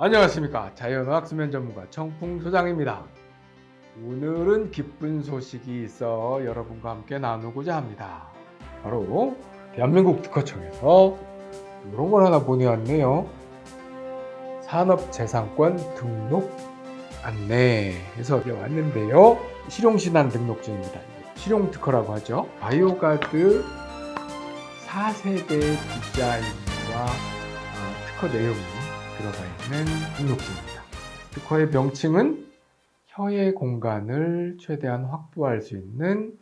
안녕하십니까. 자연어학 수면 전문가 청풍 소장입니다. 오늘은 기쁜 소식이 있어 여러분과 함께 나누고자 합니다. 바로 대한민국 특허청에서 이런 걸 하나 보내왔네요. 산업재산권 등록 안내 해서 왔는데요. 실용신안 등록증입니다. 실용특허라고 하죠. 바이오가드 4세대 디자인과 어, 특허 내용이 들어가 있는 등록증입니다. 특허의 명칭은 혀의 공간을 최대한 확보할 수 있는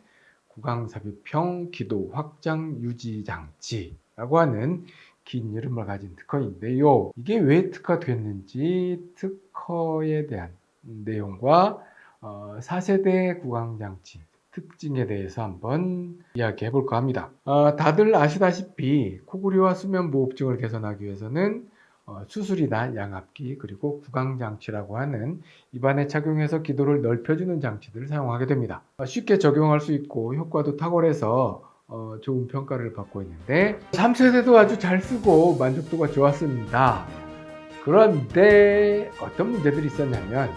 구강삽입형 기도 확장 유지 장치라고 하는 긴 이름을 가진 특허인데요. 이게 왜 특허됐는지 특허에 대한 내용과 4세대 어, 구강장치 특징에 대해서 한번 이야기해 볼까 합니다. 어, 다들 아시다시피 코골이와 수면 무호흡증을 개선하기 위해서는 어, 수술이나 양압기 그리고 구강장치라고 하는 입안에 착용해서 기도를 넓혀주는 장치들을 사용하게 됩니다. 어, 쉽게 적용할 수 있고 효과도 탁월해서 어, 좋은 평가를 받고 있는데 3세대도 아주 잘 쓰고 만족도가 좋았습니다. 그런데 어떤 문제들이 있었냐면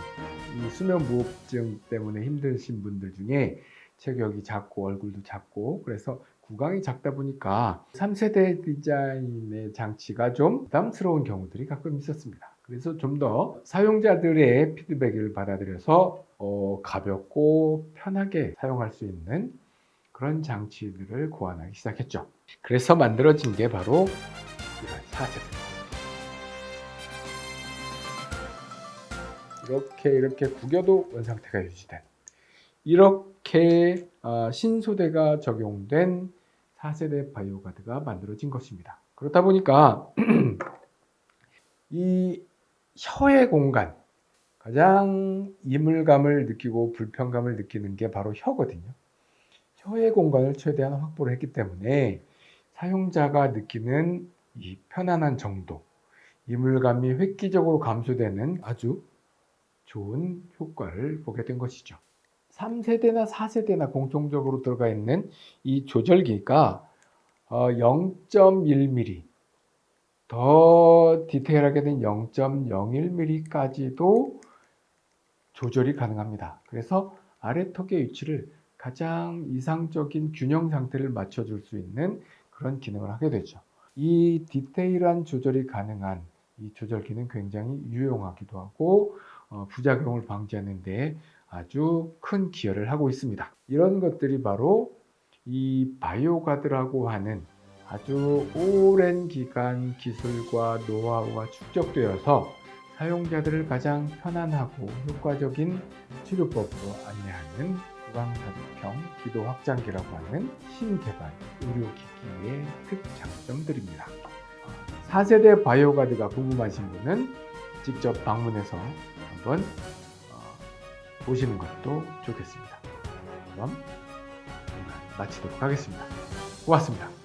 이 수면무호흡증 때문에 힘드신 분들 중에 체격이 작고 얼굴도 작고 그래서 구강이 작다 보니까 3세대 디자인의 장치가 좀 부담스러운 경우들이 가끔 있었습니다. 그래서 좀 더 사용자들의 피드백을 받아들여서 어, 가볍고 편하게 사용할 수 있는 그런 장치들을 고안하기 시작했죠. 그래서 만들어진 게 바로 이런 사제입니다. 이렇게 이렇게 구겨도 원상태가 유지된 이렇게 어, 신소대가 적용된 4세대 바이오가드가 만들어진 것입니다. 그렇다 보니까 이 혀의 공간 가장 이물감을 느끼고 불편감을 느끼는 게 바로 혀거든요. 혀의 공간을 최대한 확보를 했기 때문에 사용자가 느끼는 이 편안한 정도, 이물감이 획기적으로 감소되는 아주 좋은 효과를 보게 된 것이죠. 3세대나 4세대나 공통적으로 들어가 있는 이 조절기가 0.1mm 어, 더 디테일하게 된 0.01mm까지도 조절이 가능합니다. 그래서 아래 턱의 위치를 가장 이상적인 균형 상태를 맞춰줄 수 있는 그런 기능을 하게 되죠. 이 디테일한 조절이 가능한 이 조절기는 굉장히 유용하기도 하고 어, 부작용을 방지하는 데 아주 큰 기여를 하고 있습니다. 이런 것들이 바로 이 바이오가드라고 하는 아주 오랜 기간 기술과 노하우가 축적되어서 사용자들을 가장 편안하고 효과적인 치료법으로 안내하는 구강삽입형 기도 확장기라고 하는 신개발 의료기기의 특장점들입니다. 4세대 바이오가드가 궁금하신 분은 직접 방문해서 한번 보시는 것도 좋겠습니다. 그럼 마치도록 하겠습니다. 고맙습니다.